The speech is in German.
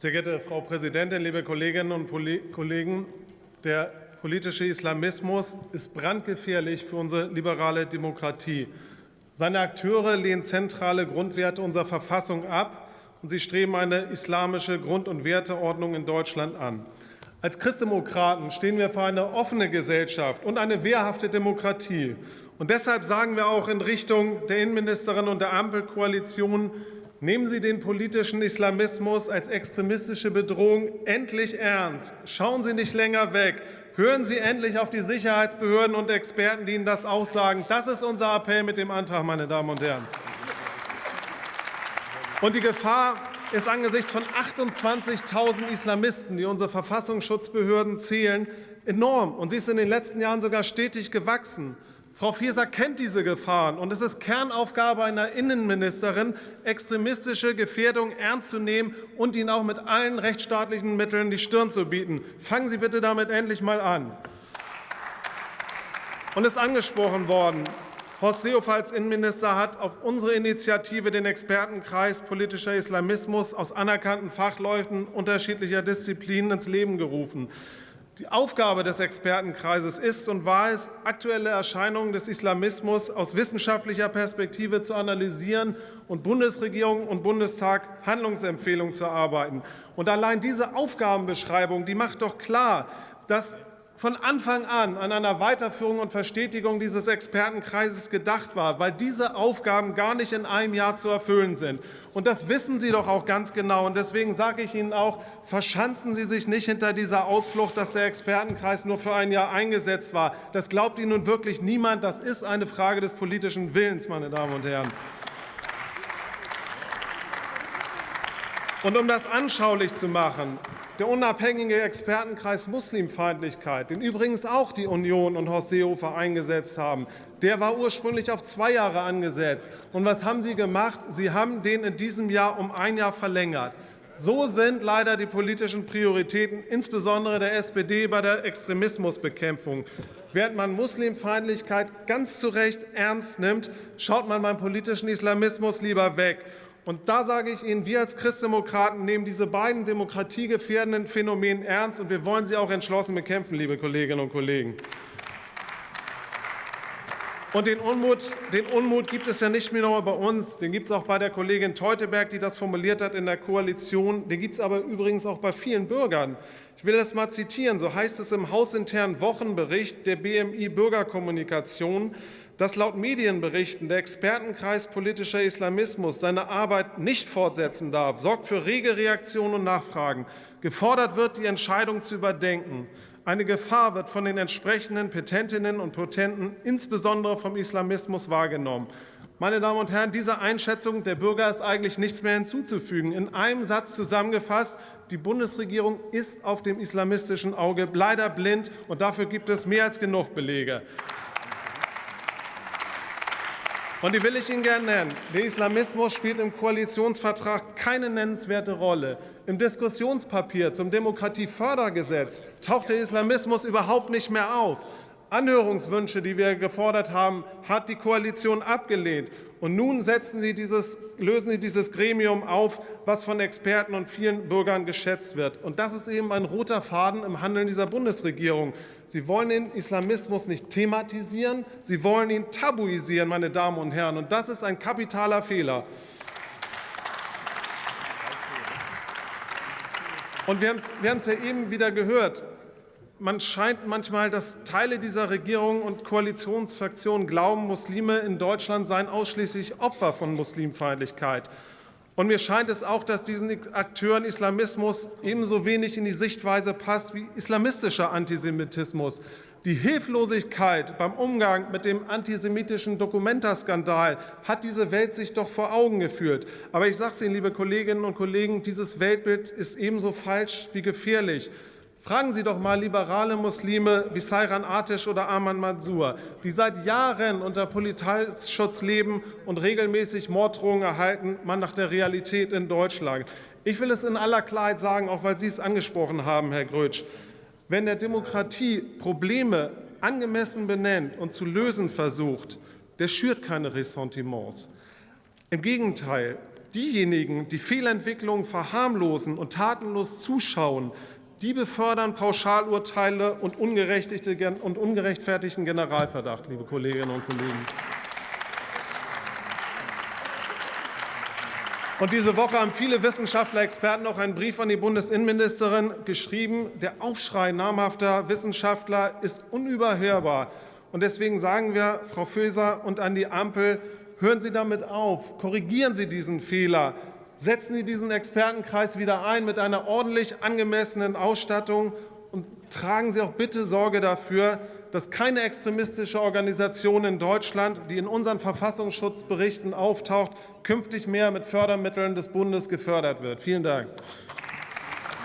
Sehr geehrte Frau Präsidentin, liebe Kolleginnen und Kollegen! Der politische Islamismus ist brandgefährlich für unsere liberale Demokratie. Seine Akteure lehnen zentrale Grundwerte unserer Verfassung ab, und sie streben eine islamische Grund- und Werteordnung in Deutschland an. Als Christdemokraten stehen wir für eine offene Gesellschaft und eine wehrhafte Demokratie. Und deshalb sagen wir auch in Richtung der Innenministerin und der Ampelkoalition, Nehmen Sie den politischen Islamismus als extremistische Bedrohung endlich ernst. Schauen Sie nicht länger weg. Hören Sie endlich auf die Sicherheitsbehörden und Experten, die Ihnen das auch sagen. Das ist unser Appell mit dem Antrag, meine Damen und Herren. Und die Gefahr ist angesichts von 28.000 Islamisten, die unsere Verfassungsschutzbehörden zählen, enorm. Und sie ist in den letzten Jahren sogar stetig gewachsen. Frau Faeser kennt diese Gefahren, und es ist Kernaufgabe einer Innenministerin, extremistische Gefährdung ernst zu nehmen und ihnen auch mit allen rechtsstaatlichen Mitteln die Stirn zu bieten. Fangen Sie bitte damit endlich mal an. Und es ist angesprochen worden, Horst Seehofer als Innenminister hat auf unsere Initiative den Expertenkreis politischer Islamismus aus anerkannten Fachleuten unterschiedlicher Disziplinen ins Leben gerufen. Die Aufgabe des Expertenkreises ist und war es, aktuelle Erscheinungen des Islamismus aus wissenschaftlicher Perspektive zu analysieren und Bundesregierung und Bundestag Handlungsempfehlungen zu erarbeiten. Und allein diese Aufgabenbeschreibung die macht doch klar, dass von Anfang an an einer Weiterführung und Verstetigung dieses Expertenkreises gedacht war, weil diese Aufgaben gar nicht in einem Jahr zu erfüllen sind. Und das wissen Sie doch auch ganz genau. Und deswegen sage ich Ihnen auch, verschanzen Sie sich nicht hinter dieser Ausflucht, dass der Expertenkreis nur für ein Jahr eingesetzt war. Das glaubt Ihnen nun wirklich niemand. Das ist eine Frage des politischen Willens, meine Damen und Herren. Und um das anschaulich zu machen, der unabhängige Expertenkreis Muslimfeindlichkeit, den übrigens auch die Union und Horst Seehofer eingesetzt haben, der war ursprünglich auf zwei Jahre angesetzt. Und was haben Sie gemacht? Sie haben den in diesem Jahr um ein Jahr verlängert. So sind leider die politischen Prioritäten, insbesondere der SPD, bei der Extremismusbekämpfung. Während man Muslimfeindlichkeit ganz zu Recht ernst nimmt, schaut man beim politischen Islamismus lieber weg. Und da sage ich Ihnen, wir als Christdemokraten nehmen diese beiden demokratiegefährdenden Phänomene ernst, und wir wollen sie auch entschlossen bekämpfen, liebe Kolleginnen und Kollegen. Und den Unmut, den Unmut gibt es ja nicht nur bei uns, den gibt es auch bei der Kollegin Teuteberg, die das formuliert hat in der Koalition. Den gibt es aber übrigens auch bei vielen Bürgern. Ich will das mal zitieren. So heißt es im hausinternen Wochenbericht der BMI Bürgerkommunikation dass laut Medienberichten der Expertenkreis politischer Islamismus seine Arbeit nicht fortsetzen darf, sorgt für rege Reaktionen und Nachfragen. Gefordert wird, die Entscheidung zu überdenken. Eine Gefahr wird von den entsprechenden Petentinnen und Potenten, insbesondere vom Islamismus, wahrgenommen. Meine Damen und Herren, dieser Einschätzung der Bürger ist eigentlich nichts mehr hinzuzufügen. In einem Satz zusammengefasst, die Bundesregierung ist auf dem islamistischen Auge leider blind, und dafür gibt es mehr als genug Belege. Und die will ich Ihnen gerne nennen. Der Islamismus spielt im Koalitionsvertrag keine nennenswerte Rolle. Im Diskussionspapier zum Demokratiefördergesetz taucht der Islamismus überhaupt nicht mehr auf. Anhörungswünsche, die wir gefordert haben, hat die Koalition abgelehnt. Und nun setzen Sie dieses, lösen Sie dieses Gremium auf, was von Experten und vielen Bürgern geschätzt wird. Und das ist eben ein roter Faden im Handeln dieser Bundesregierung. Sie wollen den Islamismus nicht thematisieren, Sie wollen ihn tabuisieren, meine Damen und Herren. Und das ist ein kapitaler Fehler. Und wir haben es ja eben wieder gehört man scheint manchmal, dass Teile dieser Regierung und Koalitionsfraktionen glauben, Muslime in Deutschland seien ausschließlich Opfer von Muslimfeindlichkeit. Und mir scheint es auch, dass diesen Akteuren Islamismus ebenso wenig in die Sichtweise passt wie islamistischer Antisemitismus. Die Hilflosigkeit beim Umgang mit dem antisemitischen Dokumenta-Skandal hat diese Welt sich doch vor Augen geführt. Aber ich sage es Ihnen, liebe Kolleginnen und Kollegen, dieses Weltbild ist ebenso falsch wie gefährlich. Fragen Sie doch mal liberale Muslime wie Sayran Atish oder Arman Mansour, die seit Jahren unter Polizeischutz leben und regelmäßig Morddrohungen erhalten, mal nach der Realität in Deutschland. Ich will es in aller Klarheit sagen, auch weil Sie es angesprochen haben, Herr Grötsch. Wenn der Demokratie Probleme angemessen benennt und zu lösen versucht, der schürt keine Ressentiments. Im Gegenteil, Diejenigen, die Fehlentwicklungen verharmlosen und tatenlos zuschauen, die befördern Pauschalurteile und, ungerechtfertigten Generalverdacht, liebe Kolleginnen und Kollegen. Und diese Woche haben viele Wissenschaftler, Experten auch einen Brief an die Bundesinnenministerin geschrieben. Der Aufschrei namhafter Wissenschaftler ist unüberhörbar. Und deswegen sagen wir, Frau Faeser und an die Ampel, hören Sie damit auf, korrigieren Sie diesen Fehler, setzen Sie diesen Expertenkreis wieder ein mit einer ordentlich angemessenen Ausstattung und tragen Sie auch bitte Sorge dafür, dass keine extremistische Organisation in Deutschland, die in unseren Verfassungsschutzberichten auftaucht, künftig mehr mit Fördermitteln des Bundes gefördert wird. Vielen Dank.